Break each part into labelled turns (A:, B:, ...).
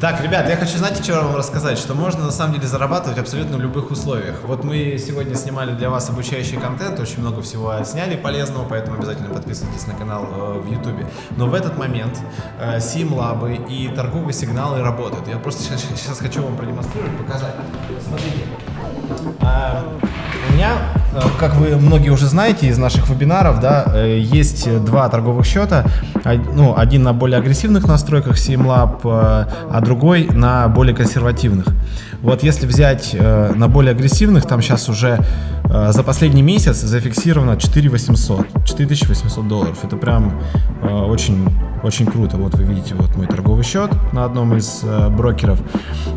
A: Так, ребят, я хочу, знаете, что вам рассказать? Что можно на самом деле зарабатывать абсолютно в любых условиях. Вот мы сегодня снимали для вас обучающий контент, очень много всего сняли полезного, поэтому обязательно подписывайтесь на канал э, в YouTube. Но в этот момент э, сим-лабы и торговые сигналы работают. Я просто сейчас, хочу вам продемонстрировать, показать. Смотрите. А, у меня, э, как вы многие уже знаете из наших вебинаров, да, э, есть два торговых счета. Ну, один на более агрессивных настройках SimLab, э, а другой на более консервативных. Вот если взять э, на более агрессивных, там сейчас уже э, за последний месяц зафиксировано 4800, 4800 долларов. Это прям э, очень, очень круто. Вот вы видите вот мой торговый счет на одном из э, брокеров.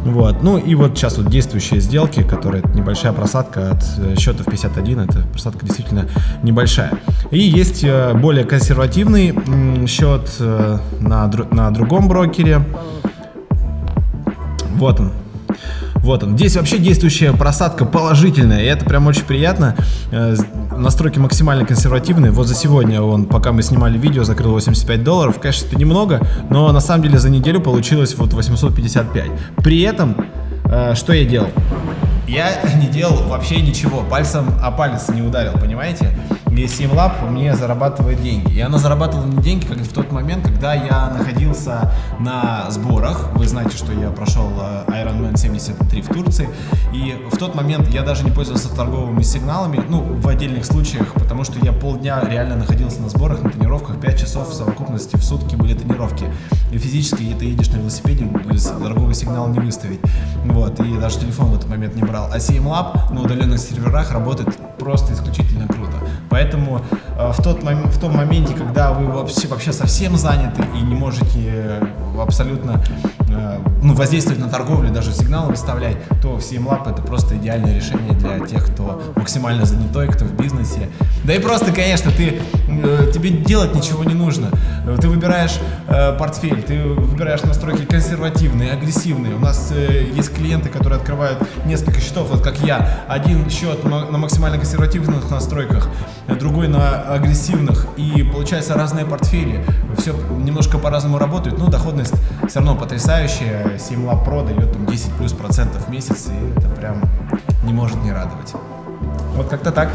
A: Вот. Ну и вот сейчас вот действующие сделки, которые небольшая просадка от э, счета в 51, это просадка действительно небольшая. И есть э, более консервативный м, счет э, на, дру- на другом брокере. Вот он. Вот он. Здесь вообще действующая просадка положительная, и это прям очень приятно. Настройки максимально консервативные. Вот за сегодня он, пока мы снимали видео, закрыл 85 долларов. Конечно, это немного, но на самом деле за неделю получилось вот 855. При этом, э, что я делал? Я не делал вообще ничего, пальцем о палец не ударил, понимаете? И SimLab мне зарабатывает деньги. И она зарабатывала мне деньги как в тот момент, когда я находился на сборах. Вы знаете, что я прошел э, Ironman 73 в Турции. И в тот момент я даже не пользовался торговыми сигналами, ну, в отдельных случаях, потому что я полдня реально находился на сборах, на тренировках, 5 часов в совокупности в сутки были тренировки. И физически ты едешь на велосипеде, торговый сигнал не выставить. Вот, и даже телефон в этот момент не брал. А CMLab на удаленных серверах работает просто исключительно круто. Поэтому э, в, тот мом- в том моменте, когда вы вообще, вообще совсем заняты и не можете э, абсолютно э, ну, воздействовать на торговлю, даже сигналы выставлять, то CMLab это просто идеальное решение для тех, кто максимально занятой, кто в бизнесе. Да и просто, конечно, ты, тебе делать ничего не нужно. Э, Ты выбираешь э, портфель, ты выбираешь настройки консервативные, агрессивные. У нас э, есть клиенты, которые открывают несколько счетов, вот как я. Один счет на максимально консервативных настройках, э, другой на агрессивных. И получается разные портфели. Все немножко по-разному работают, но доходность все равно потрясающая. Simlab Pro дает там 10 плюс процентов в месяц, и это прям не может не радовать. Вот как-то так.